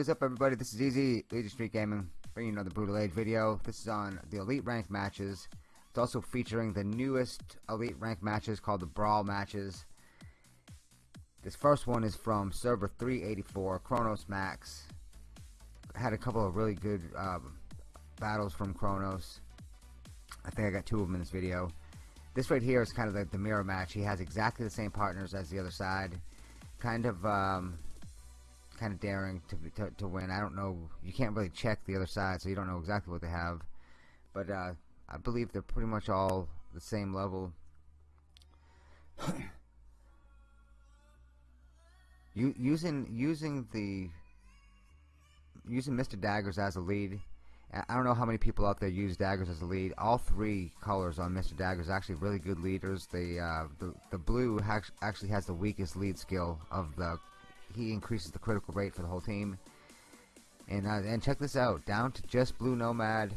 What is up everybody, this is Easy, Legion Street Gaming, bringing another Brutal Age video. This is on the Elite Rank matches. It's also featuring the newest Elite Rank matches called the Brawl matches. This first one is from server 384, Chronos Max. Had a couple of really good um, battles from Chronos. I think I got two of them in this video. This right here is kind of like the mirror match. He has exactly the same partners as the other side. Kind of um, kind of daring to, to, to win. I don't know. You can't really check the other side, so you don't know exactly what they have. But uh, I believe they're pretty much all the same level. you, using using the using Mr. Daggers as a lead. I don't know how many people out there use daggers as a lead. All three colors on Mr. Daggers are actually really good leaders. The uh, the the blue actually has the weakest lead skill of the he increases the critical rate for the whole team. And uh, and check this out, down to just Blue Nomad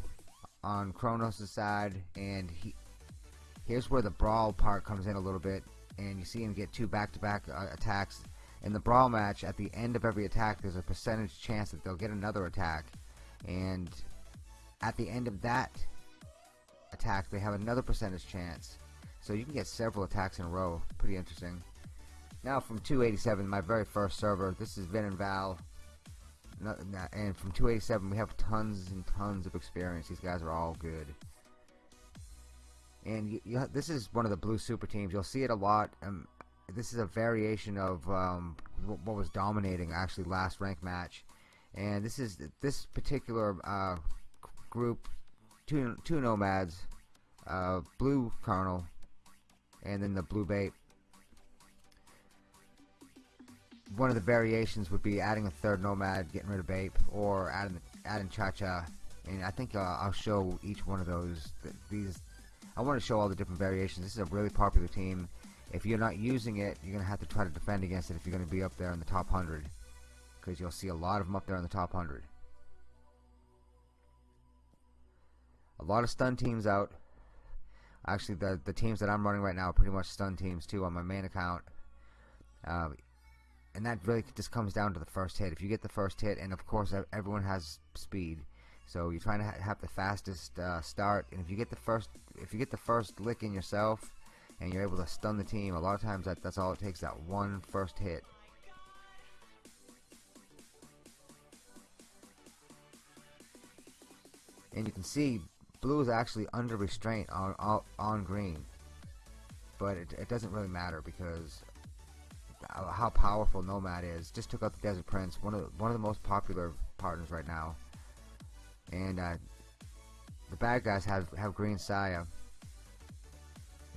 on Kronos' side, and he here's where the brawl part comes in a little bit, and you see him get two back-to-back -back, uh, attacks. In the brawl match, at the end of every attack, there's a percentage chance that they'll get another attack, and at the end of that attack, they have another percentage chance. So you can get several attacks in a row. Pretty interesting. Now from 287, my very first server, this is Vin and Val. And from 287, we have tons and tons of experience. These guys are all good. And you, you, this is one of the blue super teams. You'll see it a lot. Um, this is a variation of um, what was dominating actually last rank match. And this is this particular uh, group, two two nomads, uh, blue colonel, and then the blue bait one of the variations would be adding a third nomad, getting rid of Bape, or adding adding Cha-Cha. And I think uh, I'll show each one of those. These I want to show all the different variations. This is a really popular team. If you're not using it, you're going to have to try to defend against it if you're going to be up there in the top 100. Because you'll see a lot of them up there in the top 100. A lot of stun teams out. Actually, the, the teams that I'm running right now are pretty much stun teams too on my main account. Uh, and that really just comes down to the first hit. If you get the first hit, and of course everyone has speed, so you're trying to ha have the fastest uh, start. And if you get the first, if you get the first lick in yourself, and you're able to stun the team, a lot of times that that's all it takes. That one first hit. And you can see blue is actually under restraint on on, on green, but it, it doesn't really matter because how powerful Nomad is. Just took out the Desert Prince, one of the, one of the most popular partners right now. And uh, the bad guys have have Green Saya,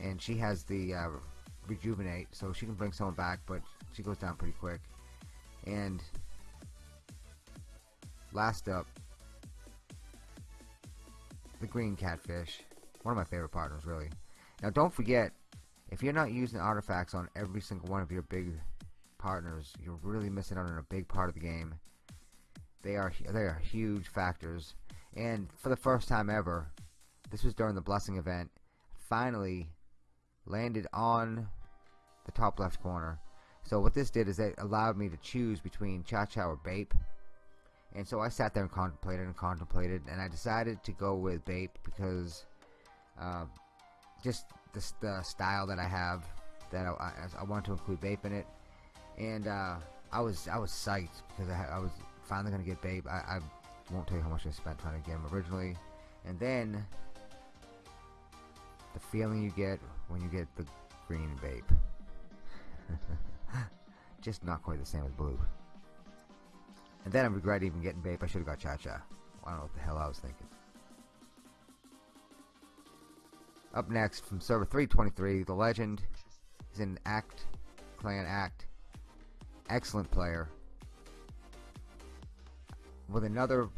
and she has the uh, rejuvenate, so she can bring someone back, but she goes down pretty quick. And last up, the Green Catfish, one of my favorite partners, really. Now, don't forget, if you're not using artifacts on every single one of your big partners, you're really missing out on a big part of the game. They are they are huge factors. And for the first time ever, this was during the blessing event, finally landed on the top left corner. So what this did is it allowed me to choose between Cha-Cha or Bape. And so I sat there and contemplated and contemplated, and I decided to go with Bape because uh, just the, the style that I have that I, I, I want to include Bape in it. And uh, I was I was psyched because I, I was finally gonna get Bape. I, I, won't tell you how much I spent trying to get them originally. And then the feeling you get when you get the green Bape. Just not quite the same as blue. And then I regret even getting Bape. I should have got Cha-Cha I don't know what the hell I was thinking Up next from server 323, the legend is in Act, Clan Act. Excellent player. With another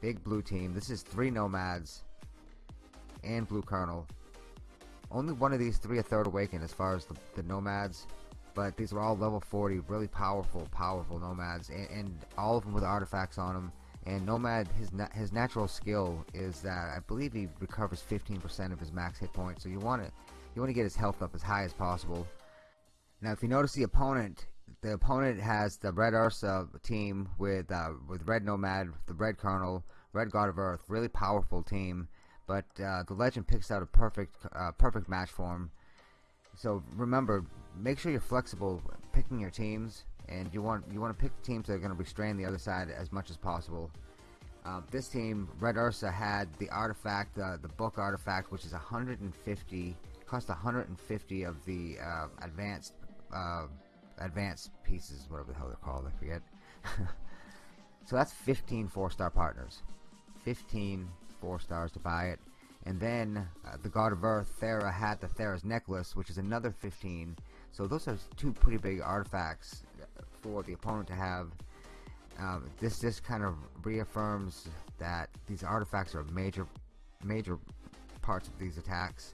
big blue team. This is three Nomads and Blue Colonel. Only one of these three a third awakened as far as the, the Nomads. But these are all level 40, really powerful, powerful Nomads. And, and all of them with artifacts on them and Nomad, his na his natural skill is that I believe he recovers 15% of his max hit points. So you want to you want to get his health up as high as possible. Now, if you notice the opponent, the opponent has the Red Ursa team with uh, with Red Nomad, the Red Colonel, Red God of Earth, really powerful team. But uh, the Legend picks out a perfect uh, perfect match for him. So remember, make sure you're flexible picking your teams, and you want you want to pick teams that are going to restrain the other side as much as possible. Uh, this team, Red Ursa, had the artifact, uh, the book artifact, which is 150, cost 150 of the uh, advanced uh, advanced pieces, whatever the hell they're called, I forget. so that's 15 four-star partners. 15 four stars to buy it. And then uh, the God of Earth, Thera, had the Thera's necklace, which is another 15. So those are two pretty big artifacts for the opponent to have. Um, this just kind of reaffirms that these artifacts are major, major parts of these attacks.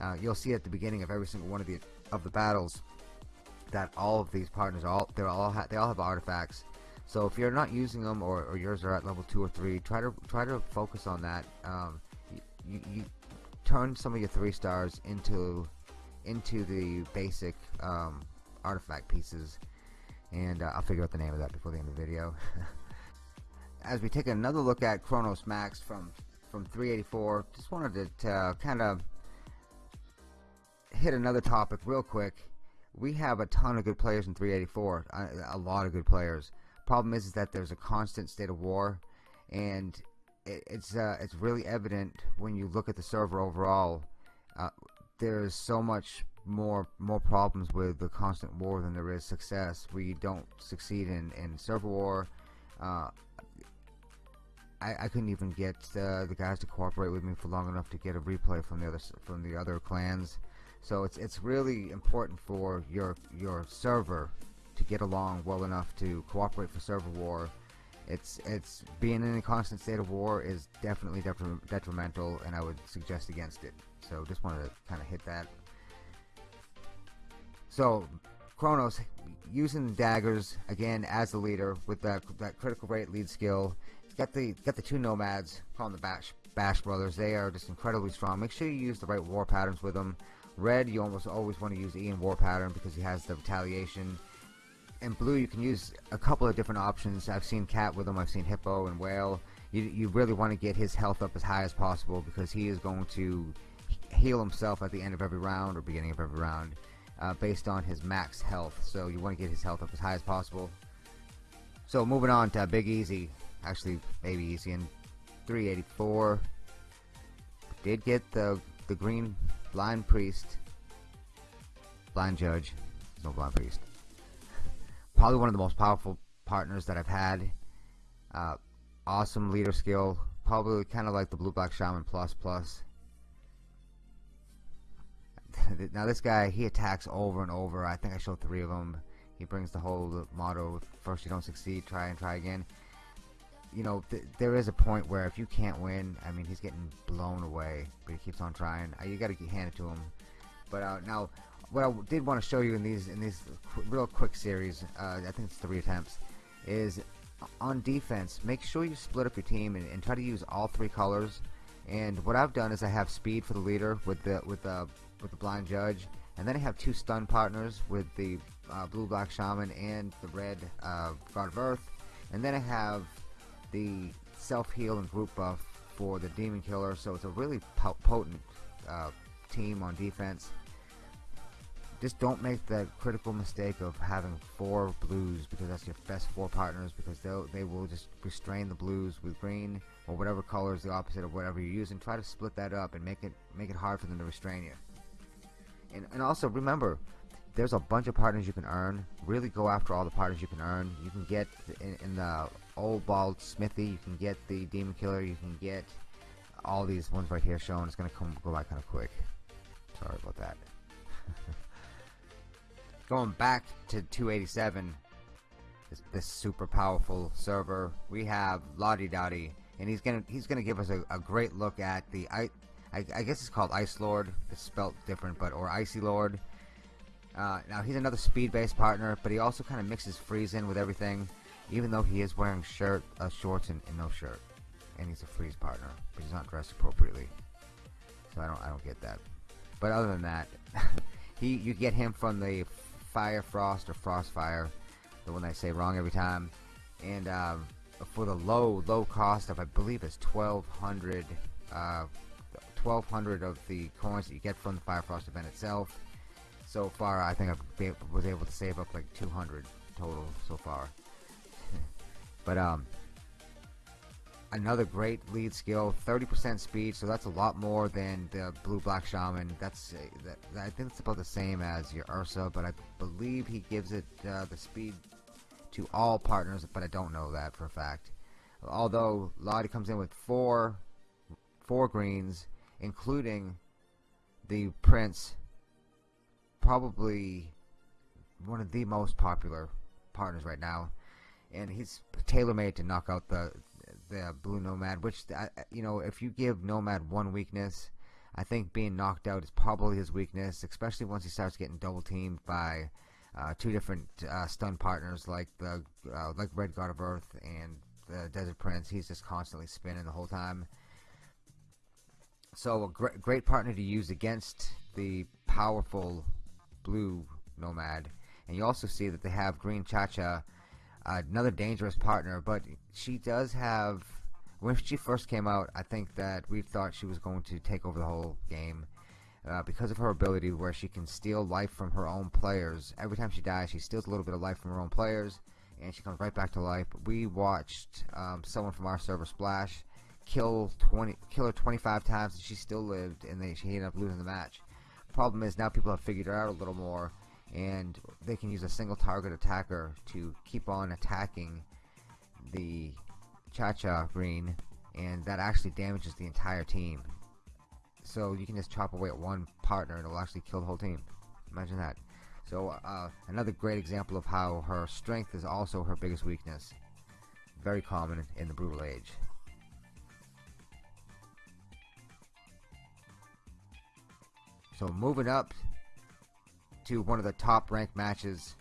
Uh, you'll see at the beginning of every single one of the of the battles that all of these partners all they all they all have artifacts. So if you're not using them or, or yours are at level two or three, try to try to focus on that. Um, you, you turn some of your three stars into into the basic um, artifact pieces and uh, I'll figure out the name of that before the end of the video as we take another look at Chronos Max from from 384 just wanted to uh, kind of hit another topic real quick we have a ton of good players in 384 a, a lot of good players problem is, is that there's a constant state of war and it, it's uh, it's really evident when you look at the server overall. Uh, there's so much more more problems with the constant war than there is success. We don't succeed in in server war. Uh, I, I couldn't even get uh, the guys to cooperate with me for long enough to get a replay from the other from the other clans. So it's it's really important for your your server to get along well enough to cooperate for server war it's it's being in a constant state of war is definitely detrimental and I would suggest against it so just wanted to kind of hit that so Kronos using daggers again as the leader with that that critical rate lead skill he's got the got the two nomads them the bash bash brothers. They are just incredibly strong. Make sure you use the right war patterns with them. Red you almost always want to use Ian war pattern because he has the retaliation. And blue you can use a couple of different options. I've seen cat with them. I've seen hippo and whale. You, you really want to get his health up as high as possible because he is going to heal himself at the end of every round or beginning of every round uh, based on his max health. So you want to get his health up as high as possible. So moving on to Big Easy. Actually Baby Easy in 384 did get the the green blind priest. Blind judge. No blind priest. Probably one of the most powerful partners that I've had. Uh, awesome leader skill, probably kind of like the Blue Black Shaman Plus Plus. now this guy, he attacks over and over. I think I showed three of them. He brings the whole motto: first you don't succeed, try and try again. You know, th there is a point where if you can't win, I mean, he's getting blown away, but he keeps on trying. Uh, you got to hand it to him. But uh, now, what I did want to show you in these in these qu real quick series, uh, I think it's three attempts, is on defense. Make sure you split up your team and, and, try to use all three colors. And what I've done is I have speed for the leader with the with the with the blind judge, and then I have two stun partners with the uh, blue black shaman and the red uh, god of earth, and then I have the self heal and group buff for the demon killer. So it's a really po potent uh, team on defense just don't make the critical mistake of having four blues because that's your best four partners because they'll they will just restrain the blues with green or whatever color is the opposite of whatever you use and try to split that up and make it make it hard for them to restrain you and, and also remember there's a bunch of partners you can earn. Really go after all the partners you can earn. You can get in, in the old bald smithy you can get the demon killer you can get all these ones right here shown it's gonna come go by kind of quick. Sorry about that. Going back to 287 this, this super powerful server we have Lottie Dottie and he's gonna he's gonna give us a, a great look at the I, I, guess it's called Ice Lord. It's spelt different but or Icy Lord. Uh, now he's another speed based partner but he also kind of mixes freeze in with everything even though he is wearing shirt uh, shorts and, and no shirt. And he's a freeze partner but he's not dressed appropriately. So I don't I don't get that. But other than that he you get him from the Fire Frost or Frostfire, the one I say wrong every time. And um, for the low low cost of I believe it's 1200 uh, 1200 of the coins that you get from the Fire Frost event itself. So far, I think I was able to save up like 200 total so far. but um, another great lead skill 30% speed so that's a lot more than the blue black shaman that's uh, that, I think it's about the same as your Ursa but I believe he gives it uh, the speed to all partners but I don't know that for a fact although Lottie comes in with four four greens including the Prince probably one of the most popular partners right now. And he's tailor-made to knock out the the blue nomad which you know if you give nomad one weakness I think being knocked out is probably his weakness especially once he starts getting double teamed by uh, two different uh, stun partners like the uh, like red god of earth and the desert prince. He's just constantly spinning the whole time so a great, great partner to use against the powerful blue nomad and you also see that they have green cha-cha another dangerous partner, but she does have. When she first came out, I think that we thought she was going to take over the whole game. Uh, because of her ability where she can steal life from her own players. Every time she dies, she steals a little bit of life from her own players, and she comes right back to life. We watched um, someone from our server, Splash, kill 20, kill her 25 times, and she still lived, and they, she ended up losing the match. Problem is, now people have figured her out a little more, and they can use a single target attacker to keep on attacking the Cha-Cha green and that actually damages the entire team. So you can just chop away at one partner and it'll actually kill the whole team. Imagine that. So uh, another great example of how her strength is also her biggest weakness. Very common in the brutal age so moving up to one of the top ranked matches.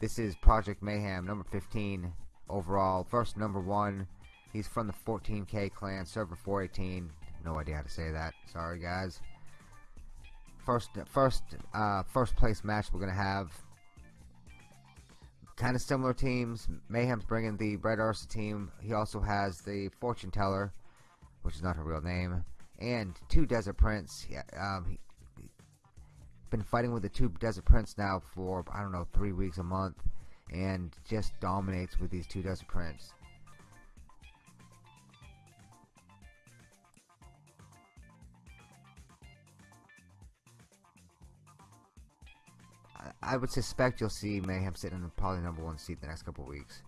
This is Project Mayhem, number 15 overall. First number one. He's from the 14K clan, server 418. No idea how to say that. Sorry, guys. First, first, uh, first place match we're gonna have. Kind of similar teams. Mayhem's bringing the Red Ursa team. He also has the Fortune Teller, which is not her real name, and two Desert Prince. Um, been fighting with the two Desert Prince now for I don't know three weeks a month, and just dominates with these two Desert Prince. I would suspect you'll see Mayhem sitting in the probably number one seat the next couple weeks.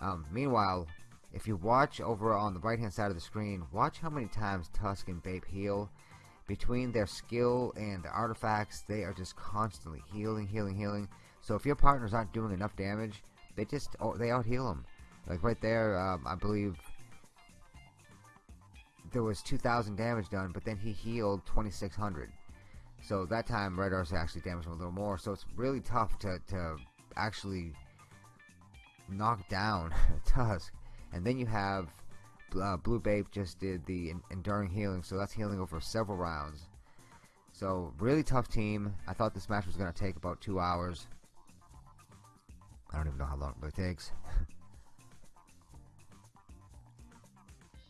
Um, meanwhile, if you watch over on the right hand side of the screen, watch how many times Tusk and Bape heal between their skill and the artifacts, they are just constantly healing, healing, healing. So if your partners aren't doing enough damage, they just oh, they out heal them. Like right there, um, I believe there was 2,000 damage done, but then he healed 2,600. So that time Red Ursa actually damaged him a little more. So it's really tough to, to actually knock down Tusk. And then you have uh, Blue Babe just did the Enduring Healing, so that's healing over several rounds. So, really tough team. I thought this match was going to take about two hours. I don't even know how long it really takes.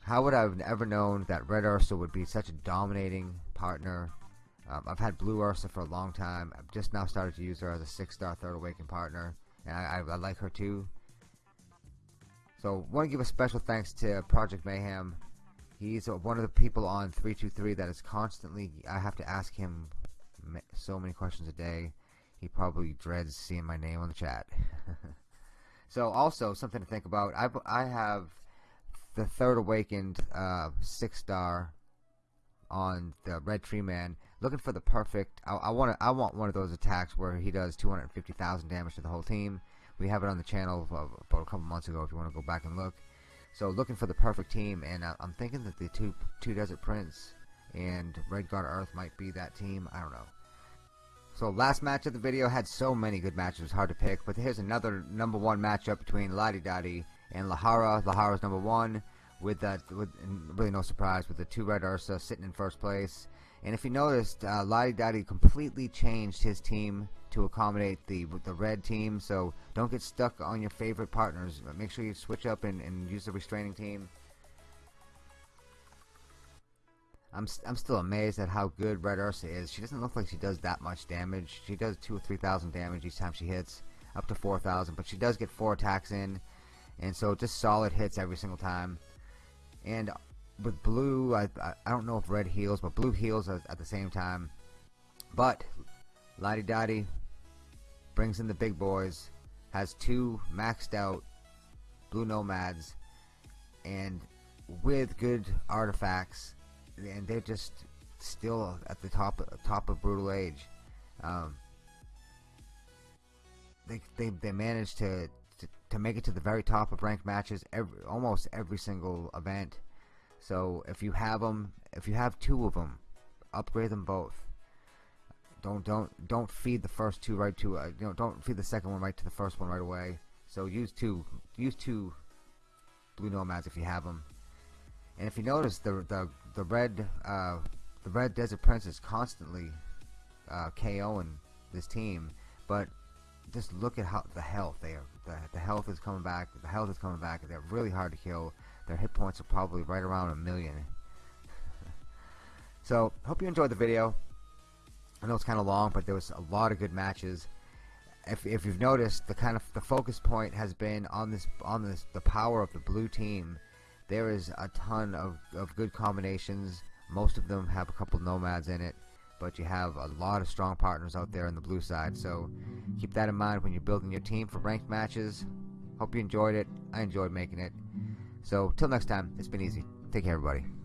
how would I have ever known that Red Ursa would be such a dominating partner? Um, I've had Blue Ursa for a long time. I've just now started to use her as a six-star Third Awakened partner. And I, I, I like her too. So want to give a special thanks to Project Mayhem. He's one of the people on 323 that is constantly, I have to ask him so many questions a day. He probably dreads seeing my name on the chat. so also something to think about. I, I have the third awakened uh, six star on the red tree man looking for the perfect I, I want I want one of those attacks where he does 250,000 damage to the whole team we have it on the channel about a couple months ago if you want to go back and look. So looking for the perfect team, and uh, I'm thinking that the two two Desert Prince and Red God Earth might be that team. I don't know. So last match of the video had so many good matches, it was hard to pick. But here's another number one matchup between Lottie Dottie and Lahara. Lahara's number one. with that, with really no surprise, with the two red Ursa sitting in first place. And if you noticed, uh, Lottie Dottie completely changed his team to accommodate the the red team. So don't get stuck on your favorite partners. Make sure you switch up and, and use the restraining team. I'm, I'm still amazed at how good Red Ursa is. She doesn't look like she does that much damage. She does two or three thousand damage each time she hits, up to four thousand. But she does get four attacks in, and so just solid hits every single time. And with blue, I, I, I don't know if red heals, but blue heals at, at the same time. But Lottie Dottie brings in the big boys, has two maxed out blue nomads, and with good artifacts and they're just still at the top top of brutal age. Um, they they they managed to, to, to make it to the very top of ranked matches every almost every single event. So if you have them, if you have two of them, upgrade them both. Don't don't don't feed the first two right to uh, you know don't feed the second one right to the first one right away. So use two use two blue nomads if you have them. And if you notice, the the the red uh, the red Desert Prince is constantly uh, KOing this team, but just look at how the health they are. The, the health is coming back. The health is coming back. They're really hard to kill. Their hit points are probably right around a million. so hope you enjoyed the video. I know it's kind of long, but there was a lot of good matches. If, if you've noticed, the kind of the focus point has been on this on this the power of the blue team there is a ton of, of good combinations. Most of them have a couple nomads in it, but you have a lot of strong partners out there on the blue side. So keep that in mind when you're building your team for ranked matches. Hope you enjoyed it. I enjoyed making it. So till next time, it's been easy. Take care, everybody.